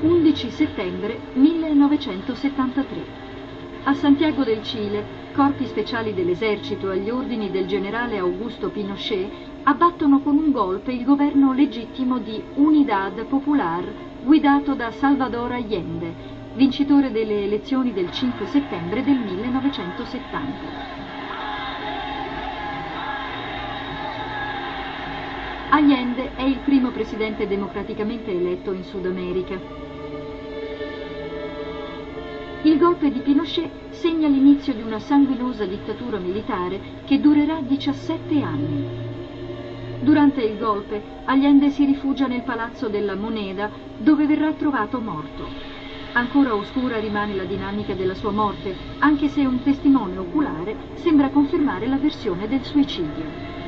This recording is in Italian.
11 settembre 1973. A Santiago del Cile, corpi speciali dell'esercito agli ordini del generale Augusto Pinochet abbattono con un golpe il governo legittimo di Unidad Popular guidato da Salvador Allende, vincitore delle elezioni del 5 settembre del 1970. Allende è il primo presidente democraticamente eletto in Sud America. Il golpe di Pinochet segna l'inizio di una sanguinosa dittatura militare che durerà 17 anni. Durante il golpe, Allende si rifugia nel palazzo della Moneda, dove verrà trovato morto. Ancora oscura rimane la dinamica della sua morte, anche se un testimone oculare sembra confermare la versione del suicidio.